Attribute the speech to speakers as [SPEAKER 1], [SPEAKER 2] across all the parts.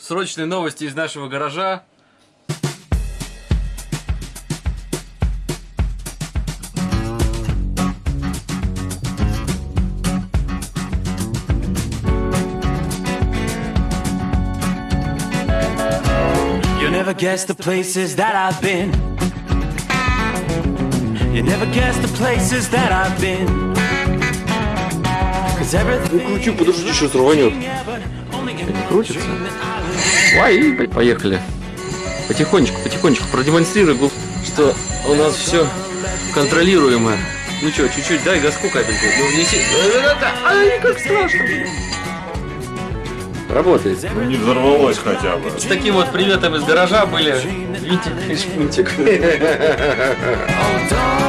[SPEAKER 1] срочные новости из нашего гаража.
[SPEAKER 2] You never guess the places that I've been. You never guess the places that I've been. Cause everything
[SPEAKER 1] кручу, подожди, сейчас рванет. крутится? Ой, поехали. Потихонечку, потихонечку продемонстрируй, что у нас все контролируемо. Ну что, чуть-чуть дай газку капельку. Ну внеси. Ай, как страшно. Работает.
[SPEAKER 3] Ну, не взорвалось хотя бы.
[SPEAKER 1] С таким вот приветом из гаража были Витик и Шпунтик.
[SPEAKER 2] Oh, don't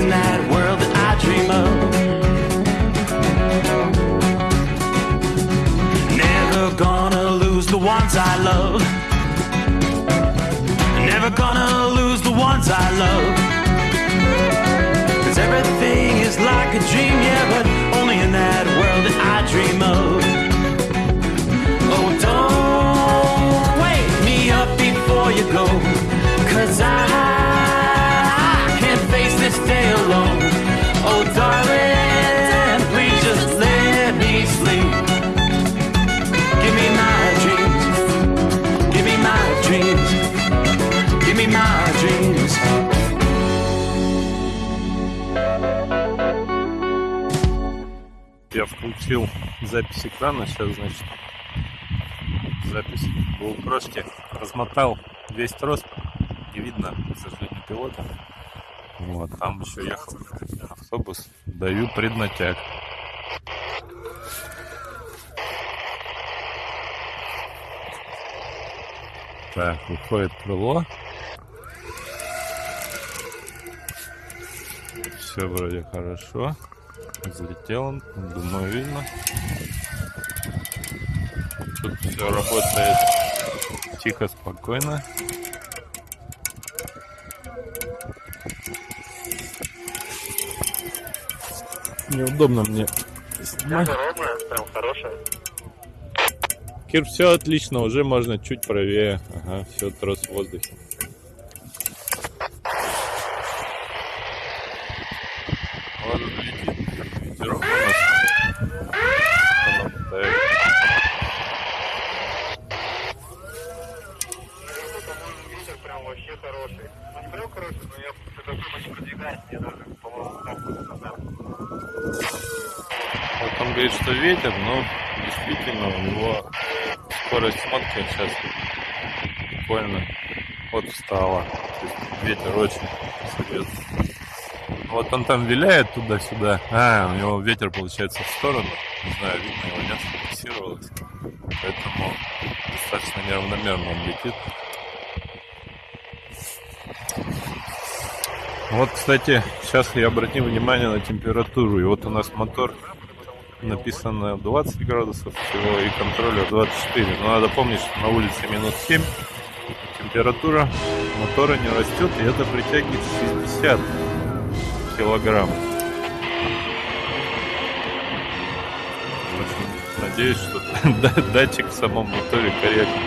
[SPEAKER 2] in that world that I dream of. Never gonna lose the ones I love. Never gonna lose the ones I love. Cause everything is like a dream, yeah, but only in that world that I dream
[SPEAKER 3] включил запись экрана, сейчас, значит, запись в GoPro, размотал весь трос, не видно, к сожалению, пилота. Вот, там еще ехал автобус, даю преднатяг. Так, выходит крыло. Все вроде хорошо. Взлетел он, думаю, видно. Тут все работает тихо, спокойно. Неудобно мне снимать.
[SPEAKER 4] прям хорошая.
[SPEAKER 3] Кир, все отлично, уже можно чуть правее. Ага, все, трос в воздухе. Ладно, летит. Ветерок у нас. Она мотает.
[SPEAKER 4] Ветер прям вообще хороший. Ну не прям хороший, но я когда думаю, продвигаюсь, мне даже, по-моему.
[SPEAKER 3] Вот он говорит, что ветер, но действительно у него скорость смотки сейчас буквально вот встала. То есть ветер очень серьезный. Вот он там виляет туда-сюда. А, у него ветер получается в сторону. Не знаю, видно его нет, фиксировалось. Поэтому достаточно неравномерно он летит. Вот, кстати, сейчас я обратил внимание на температуру. И вот у нас мотор написано 20 градусов всего и контроллер 24. Но надо помнить, что на улице минус 7. Температура мотора не растет, и это притягивает 60 килограмм. Надеюсь, что да- датчик в самом моторе корректный.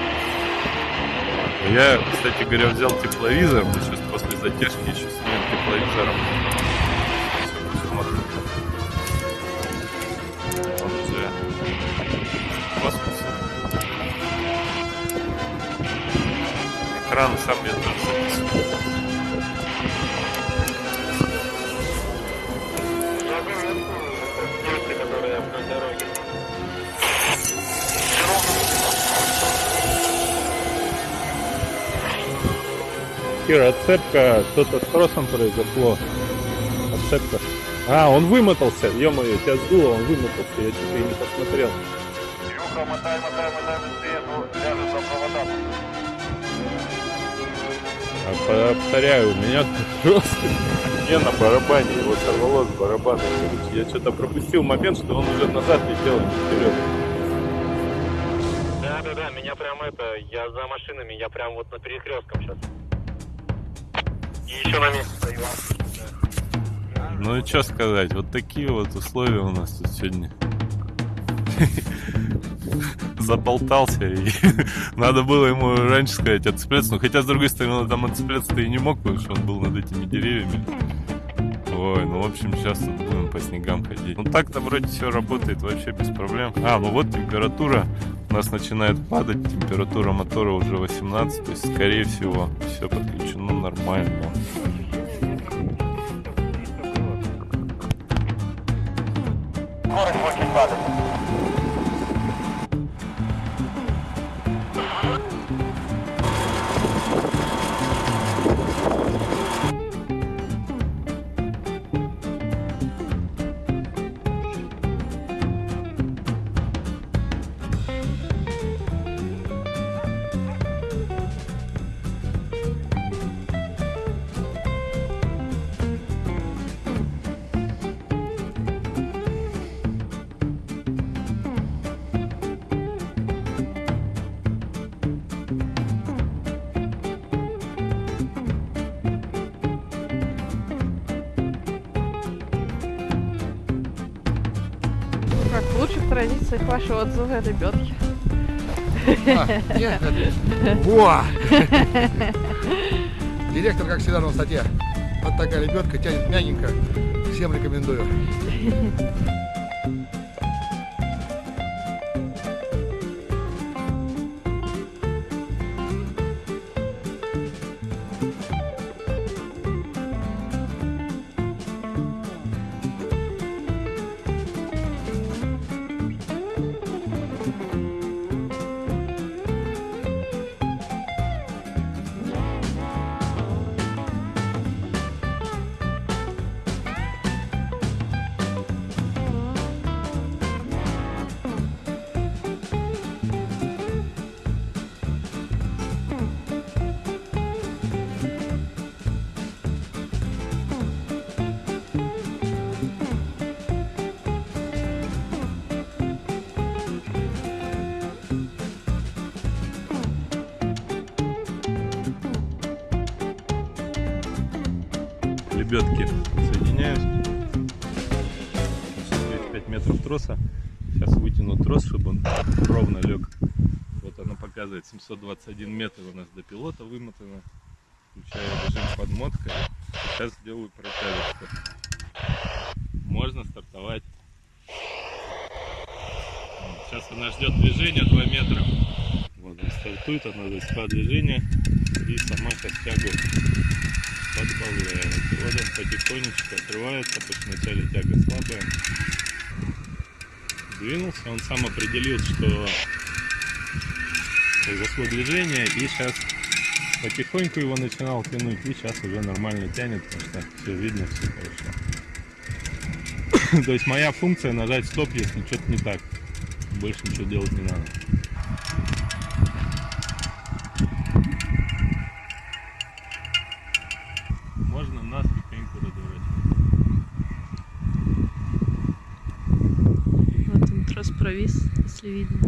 [SPEAKER 3] Я, кстати говоря, взял тепловизор. Мы сейчас после затяжки еще снимем лейзером. Экран сам
[SPEAKER 4] не
[SPEAKER 3] Кира, отцепка, что-то с тросом произошло. Отцепка. А, он вымотался, ё-моё, тебя сдуло, он вымотался, я что-то и не посмотрел.
[SPEAKER 4] Илюха, мотай, мотай, мотай быстрее, ну ляжет за провода.
[SPEAKER 3] А повторяю, у меня трос не на барабане, его сорвало с барабана. Я что-то пропустил момент, что он уже назад летел, не вперед.
[SPEAKER 4] Да, да, да, меня прям это, я за машинами, я прям вот на перекрестком сейчас. Еще на месте стою.
[SPEAKER 3] Ну и что сказать, вот такие вот условия у нас тут сегодня. Заболтался и надо было ему раньше сказать отцепляться. Ну хотя с другой стороны он там отцепляться-то и не мог, потому что он был над этими деревьями. Ой, ну в общем сейчас будем по снегам ходить. Ну так-то вроде все работает вообще без проблем. А, ну вот температура у нас начинает падать, температура мотора уже 18, то есть скорее всего все подключено нормально.
[SPEAKER 4] Скорость очень падает.
[SPEAKER 5] В лучших традициях вашего отзыва лебедки.
[SPEAKER 6] А, нет, это- Во! Директор, как всегда, на высоте. Вот такая лебедка, тянет мягенько. Всем рекомендую.
[SPEAKER 3] Лебедки соединяюсь. 5 метров троса. Сейчас вытяну трос, чтобы он ровно лег. Вот оно показывает 721 метр у нас до пилота вымотано. Включаю режим подмотка. Сейчас сделаю протяжечку. Можно стартовать. Сейчас она ждет движения 2 метра. Вот он стартует, она засекла движение и сама сейчас тягу подбавляет. Вот он потихонечку отрывается, что вначале тяга слабая. Двинулся, он сам определил, что произошло движение, и сейчас потихоньку его начинал тянуть, и сейчас уже нормально тянет, потому что все видно, все хорошо. То есть моя функция нажать стоп, если что-то не так. Больше ничего делать не надо.
[SPEAKER 5] Трос провис, если видно.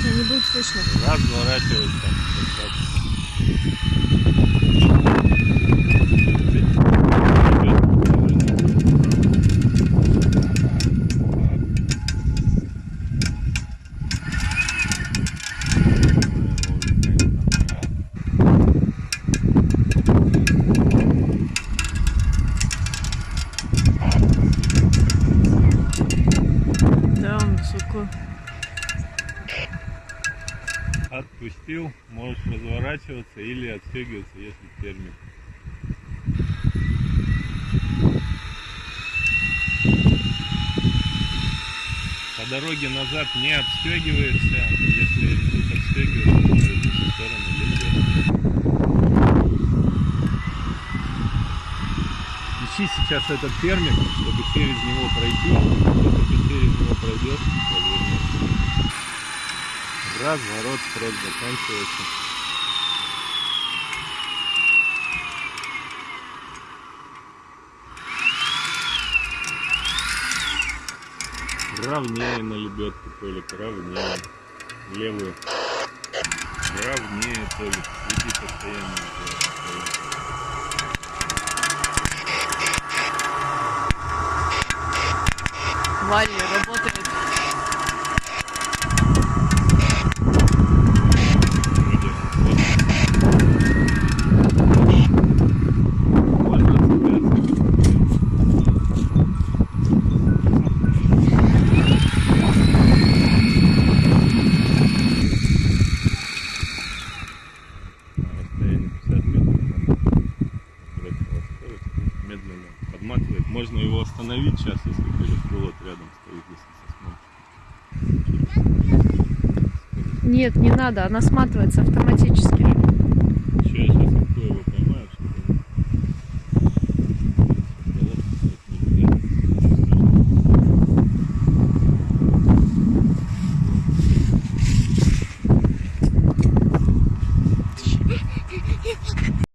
[SPEAKER 5] Тебя не будет слышно.
[SPEAKER 3] Разворачивается. Отпустил, можешь разворачиваться или отстегиваться, если термик. По дороге назад не отстегиваешься, если вдруг отстегиваешься, то в сторону. Ищи сейчас этот термик, чтобы через него пройти. Только ты через него пройдешь. Разворот, срок заканчивается. Равнее на лебедку, Толик, равнее. Левую. Равнее, Толик. Иди постоянно. постоянно.
[SPEAKER 5] Валли работает.
[SPEAKER 3] Вроде вот. Можно цепляться. На расстоянии 50 метров надо брать его скорость. Медленно подматывает. Можно его остановить сейчас, если пилот рядом стоит, если со смотрит.
[SPEAKER 5] Нет, не надо, она сматывается автоматически.